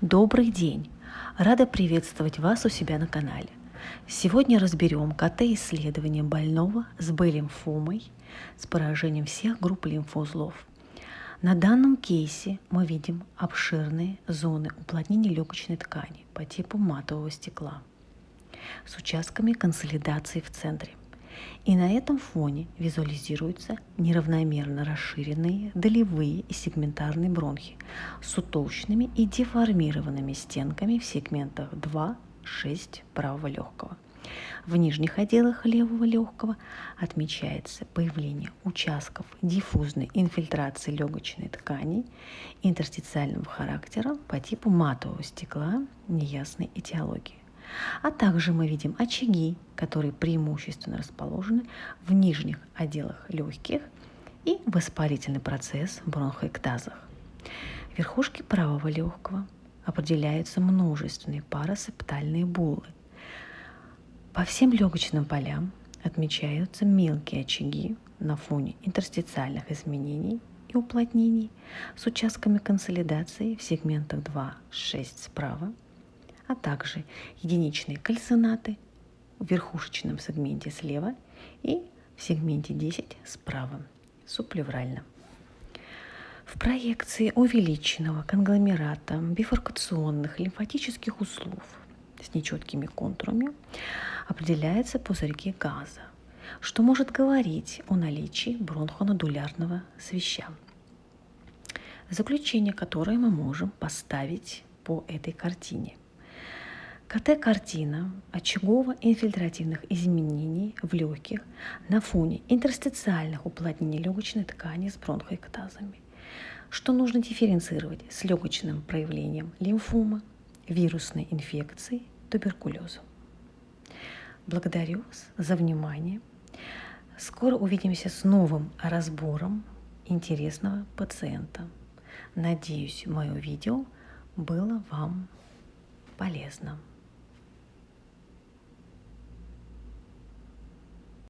Добрый день! Рада приветствовать вас у себя на канале. Сегодня разберем КТ-исследование больного с Б-лимфомой с поражением всех групп лимфоузлов. На данном кейсе мы видим обширные зоны уплотнения легочной ткани по типу матового стекла с участками консолидации в центре. И на этом фоне визуализируются неравномерно расширенные долевые и сегментарные бронхи с утолщенными и деформированными стенками в сегментах 2, 6 правого легкого. В нижних отделах левого легкого отмечается появление участков диффузной инфильтрации легочной ткани интерстициального характера по типу матового стекла неясной этиологии. А также мы видим очаги, которые преимущественно расположены в нижних отделах легких и воспалительный процесс в бронхоэктазах. В верхушке правого легкого определяются множественные парасептальные буллы. По всем легочным полям отмечаются мелкие очаги на фоне интерстициальных изменений и уплотнений с участками консолидации в сегментах 2-6 справа а также единичные кальцинаты в верхушечном сегменте слева и в сегменте 10 справа, сублеврально. В проекции увеличенного конгломерата бифуркационных лимфатических узлов с нечеткими контурами определяется пузырьки газа, что может говорить о наличии бронхонодулярного свища. Заключение, которое мы можем поставить по этой картине – КТ-картина очагово-инфильтративных изменений в легких на фоне интерстициальных уплотнений легочной ткани с бронхоэктазами, что нужно дифференцировать с легочным проявлением лимфомы, вирусной инфекции, туберкулеза. Благодарю вас за внимание. Скоро увидимся с новым разбором интересного пациента. Надеюсь, мое видео было вам полезно.